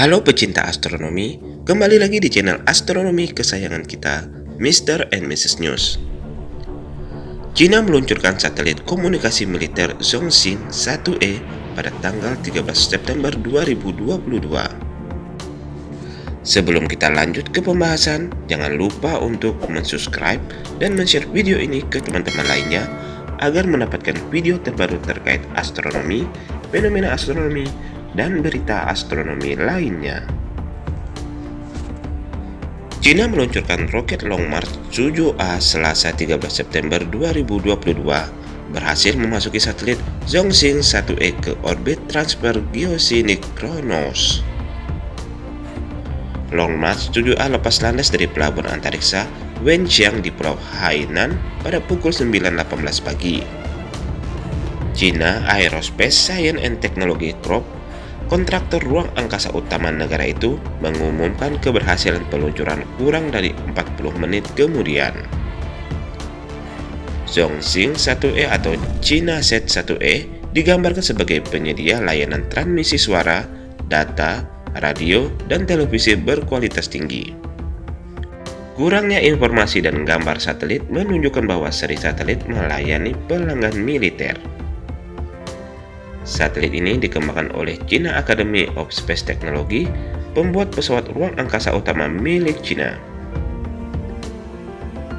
Halo pecinta astronomi, kembali lagi di channel astronomi kesayangan kita, Mr. and Mrs. News. China meluncurkan satelit komunikasi militer Zhongxing 1E pada tanggal 13 September 2022. Sebelum kita lanjut ke pembahasan, jangan lupa untuk mensubscribe dan men-share video ini ke teman-teman lainnya agar mendapatkan video terbaru terkait astronomi, fenomena astronomi, dan berita astronomi lainnya. China meluncurkan roket Long March 7A Selasa 13 September 2022 berhasil memasuki satelit Zhongxing 1E ke orbit transfer geosinkronos. Long March 7A lepas landas dari pelabuhan antariksa Wenxiang di Pulau Hainan pada pukul 9.18 pagi. China Aerospace Science and Technology Corp kontraktor ruang angkasa utama negara itu mengumumkan keberhasilan peluncuran kurang dari 40 menit kemudian. Zhongxing 1E atau China Set 1E digambarkan sebagai penyedia layanan transmisi suara, data, radio, dan televisi berkualitas tinggi. Kurangnya informasi dan gambar satelit menunjukkan bahwa seri satelit melayani pelanggan militer. Satelit ini dikembangkan oleh China Academy of Space Technology, pembuat pesawat ruang angkasa utama milik China.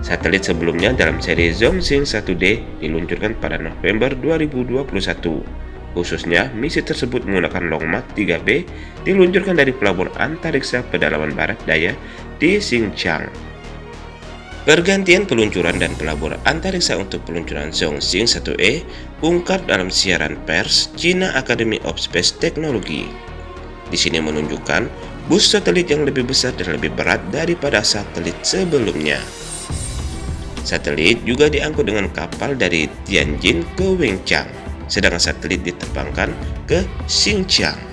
Satelit sebelumnya dalam seri Zhongxing 1D diluncurkan pada November 2021. Khususnya, misi tersebut menggunakan Long March 3B diluncurkan dari pelabuhan antariksa pedalaman barat daya di Xinjiang. Pergantian peluncuran dan pelaburan antariksa untuk peluncuran Zhongxing 1E ungkap dalam siaran pers China Academy of Space Technology. Di sini menunjukkan bus satelit yang lebih besar dan lebih berat daripada satelit sebelumnya. Satelit juga diangkut dengan kapal dari Tianjin ke Wenchang, sedangkan satelit diterbangkan ke Xinjiang.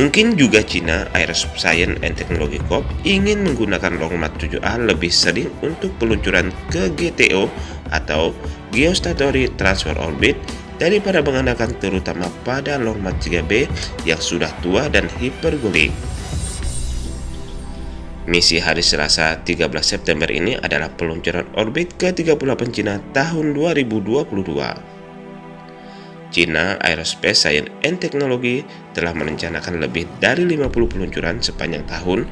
Mungkin juga China Aerospace and Technology Corp ingin menggunakan Long March 7A lebih sering untuk peluncuran ke GTO atau Geostationary Transfer Orbit daripada mengandalkan terutama pada Long March 3B yang sudah tua dan hipergolik. Misi hari Selasa 13 September ini adalah peluncuran orbit ke-38 Cina tahun 2022. China Aerospace Science and Technology telah merencanakan lebih dari 50 peluncuran sepanjang tahun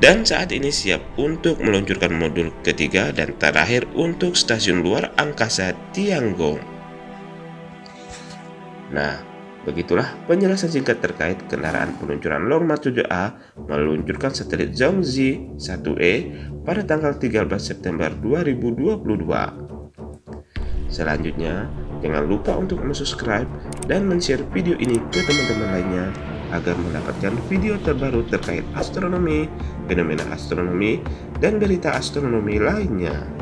dan saat ini siap untuk meluncurkan modul ketiga dan terakhir untuk stasiun luar angkasa Tiangong. Nah, begitulah penjelasan singkat terkait kendaraan peluncuran Long March 7A meluncurkan satelit Zhongzi 1E pada tanggal 13 September 2022. Selanjutnya, jangan lupa untuk subscribe dan share video ini ke teman-teman lainnya agar mendapatkan video terbaru terkait astronomi, fenomena astronomi, dan berita astronomi lainnya.